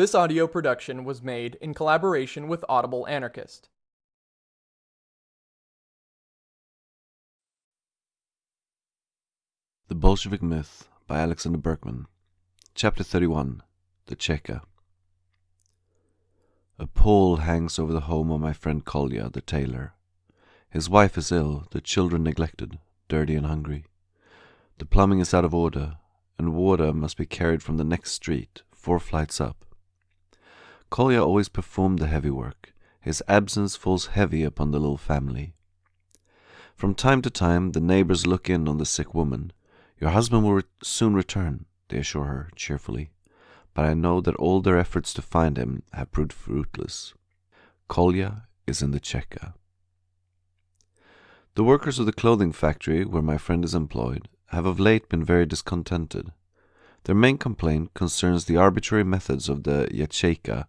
This audio production was made in collaboration with Audible Anarchist. The Bolshevik Myth by Alexander Berkman. Chapter 31 The Cheka. A pall hangs over the home of my friend Kolya, the tailor. His wife is ill, the children neglected, dirty and hungry. The plumbing is out of order, and water must be carried from the next street, four flights up. Kolya always performed the heavy work. His absence falls heavy upon the little family. From time to time, the neighbors look in on the sick woman. Your husband will re- soon return, they assure her cheerfully. But I know that all their efforts to find him have proved fruitless. Kolya is in the Cheka. The workers of the clothing factory where my friend is employed have of late been very discontented. Their main complaint concerns the arbitrary methods of the Yacheika,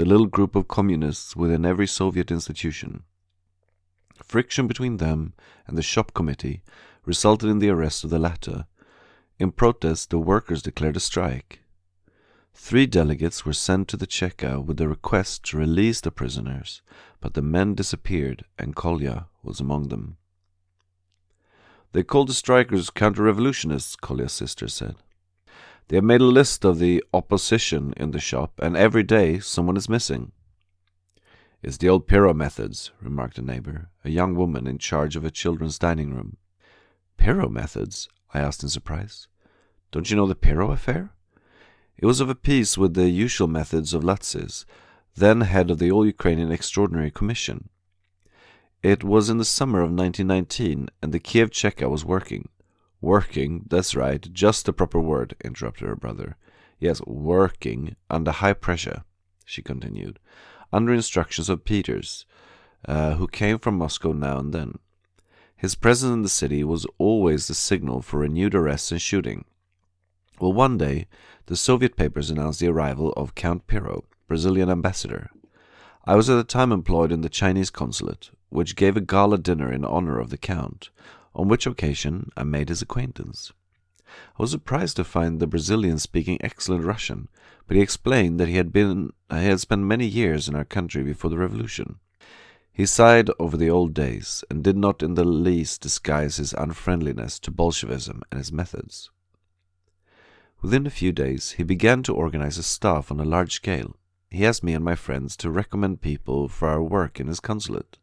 the little group of communists within every Soviet institution. Friction between them and the shop committee resulted in the arrest of the latter. In protest, the workers declared a strike. Three delegates were sent to the Cheka with the request to release the prisoners, but the men disappeared and Kolya was among them. They called the strikers counter revolutionists, Kolya's sister said. They have made a list of the opposition in the shop, and every day someone is missing. It's the old Piro methods, remarked a neighbor, a young woman in charge of a children's dining room. Piro methods? I asked in surprise. Don't you know the Piro affair? It was of a piece with the usual methods of Latzis, then head of the All Ukrainian Extraordinary Commission. It was in the summer of 1919, and the Kiev Cheka was working. Working, that's right, just the proper word, interrupted her brother. Yes, working under high pressure, she continued, under instructions of Peters, uh, who came from Moscow now and then. His presence in the city was always the signal for renewed arrests and shooting. Well, one day, the Soviet papers announced the arrival of Count Piro, Brazilian ambassador. I was at the time employed in the Chinese consulate, which gave a gala dinner in honor of the Count, on which occasion I made his acquaintance. I was surprised to find the Brazilian speaking excellent Russian, but he explained that he had been uh, he had spent many years in our country before the revolution. He sighed over the old days and did not in the least disguise his unfriendliness to Bolshevism and its methods. Within a few days, he began to organize a staff on a large scale. He asked me and my friends to recommend people for our work in his consulate.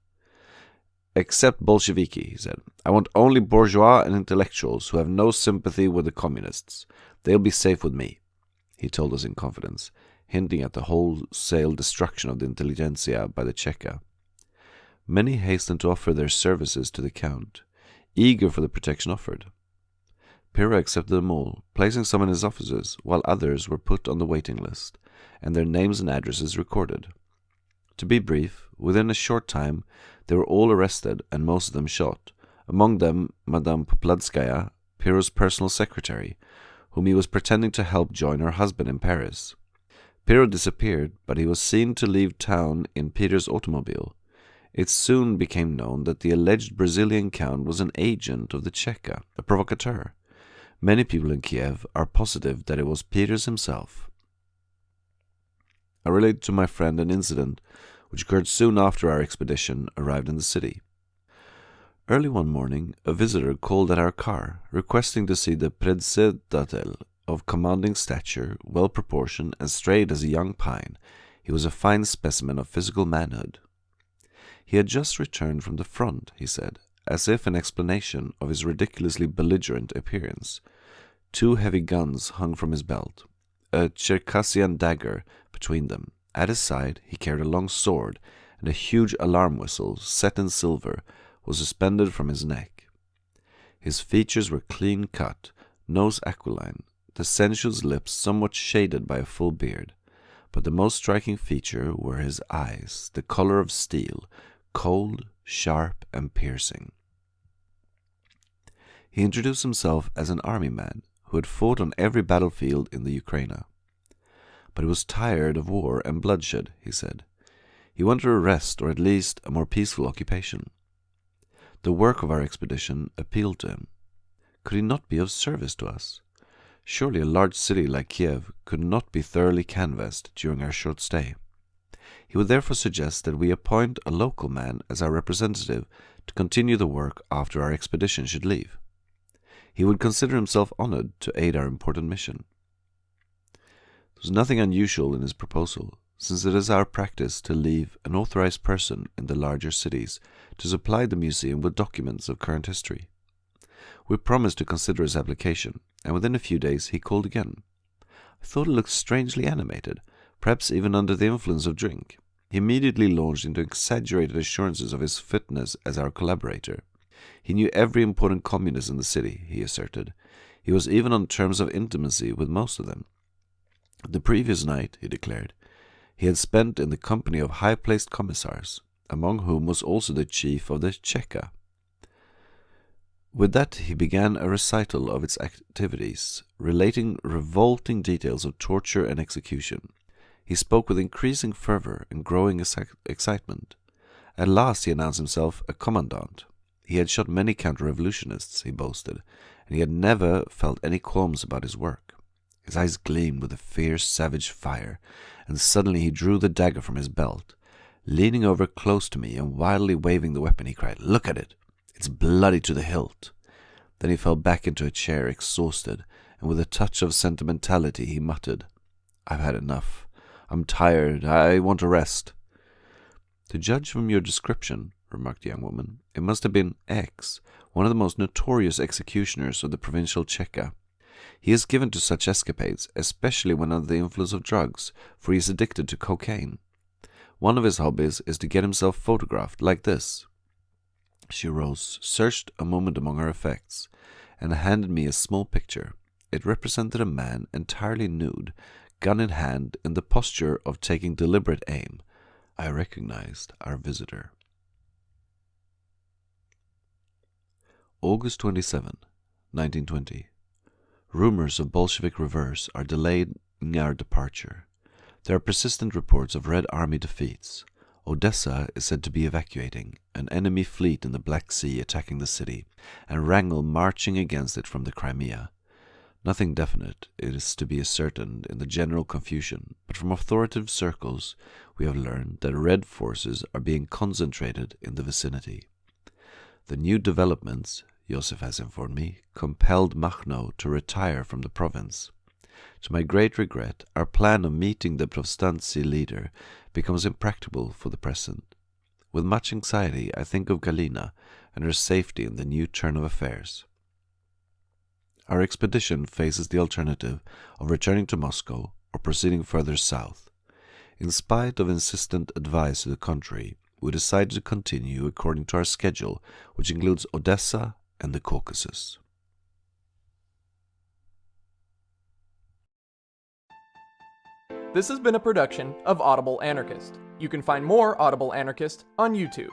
Except Bolsheviki, he said. I want only bourgeois and intellectuals who have no sympathy with the communists. They'll be safe with me, he told us in confidence, hinting at the wholesale destruction of the intelligentsia by the Cheka. Many hastened to offer their services to the Count, eager for the protection offered. Piro accepted them all, placing some in his offices, while others were put on the waiting list, and their names and addresses recorded. To be brief, within a short time they were all arrested and most of them shot, among them Madame Popladskaya, Piro's personal secretary, whom he was pretending to help join her husband in Paris. Piro disappeared, but he was seen to leave town in Peters' automobile. It soon became known that the alleged Brazilian count was an agent of the Cheka, a provocateur. Many people in Kiev are positive that it was Peters himself. I related to my friend an incident which occurred soon after our expedition arrived in the city. Early one morning, a visitor called at our car, requesting to see the predsedatel of commanding stature, well proportioned, and straight as a young pine. He was a fine specimen of physical manhood. He had just returned from the front, he said, as if in explanation of his ridiculously belligerent appearance. Two heavy guns hung from his belt, a Circassian dagger between them. At his side he carried a long sword, and a huge alarm whistle, set in silver, was suspended from his neck. His features were clean cut, nose aquiline, the sensuous lips somewhat shaded by a full beard, but the most striking feature were his eyes, the color of steel, cold, sharp, and piercing. He introduced himself as an army man who had fought on every battlefield in the Ukraine. But he was tired of war and bloodshed, he said. He wanted a rest or at least a more peaceful occupation. The work of our expedition appealed to him. Could he not be of service to us? Surely a large city like Kiev could not be thoroughly canvassed during our short stay. He would therefore suggest that we appoint a local man as our representative to continue the work after our expedition should leave. He would consider himself honored to aid our important mission. There was nothing unusual in his proposal, since it is our practice to leave an authorized person in the larger cities to supply the museum with documents of current history. We promised to consider his application, and within a few days he called again. I thought he looked strangely animated, perhaps even under the influence of drink. He immediately launched into exaggerated assurances of his fitness as our collaborator. He knew every important communist in the city, he asserted. He was even on terms of intimacy with most of them. The previous night, he declared, he had spent in the company of high placed commissars, among whom was also the chief of the Cheka. With that, he began a recital of its activities, relating revolting details of torture and execution. He spoke with increasing fervor and growing excitement. At last he announced himself a commandant. He had shot many counter-revolutionists, he boasted, and he had never felt any qualms about his work. His eyes gleamed with a fierce, savage fire, and suddenly he drew the dagger from his belt. Leaning over close to me and wildly waving the weapon, he cried, Look at it! It's bloody to the hilt. Then he fell back into a chair, exhausted, and with a touch of sentimentality he muttered, I've had enough. I'm tired. I want to rest. To judge from your description, remarked the young woman, it must have been X, one of the most notorious executioners of the provincial Cheka. He is given to such escapades, especially when under the influence of drugs, for he is addicted to cocaine. One of his hobbies is to get himself photographed like this. She rose, searched a moment among her effects, and handed me a small picture. It represented a man entirely nude, gun in hand, in the posture of taking deliberate aim. I recognized our visitor. August 27, 1920. Rumors of Bolshevik reverse are delaying our departure. There are persistent reports of Red Army defeats. Odessa is said to be evacuating, an enemy fleet in the Black Sea attacking the city, and Wrangel marching against it from the Crimea. Nothing definite is to be ascertained in the general confusion, but from authoritative circles we have learned that Red forces are being concentrated in the vicinity. The new developments, Joseph has informed me, compelled Machno to retire from the province. To my great regret, our plan of meeting the Povstanci leader becomes impracticable for the present. With much anxiety, I think of Galina and her safety in the new turn of affairs. Our expedition faces the alternative of returning to Moscow or proceeding further south. In spite of insistent advice to the contrary, we decided to continue according to our schedule, which includes Odessa and the Caucasus. This has been a production of Audible Anarchist. You can find more Audible Anarchist on YouTube.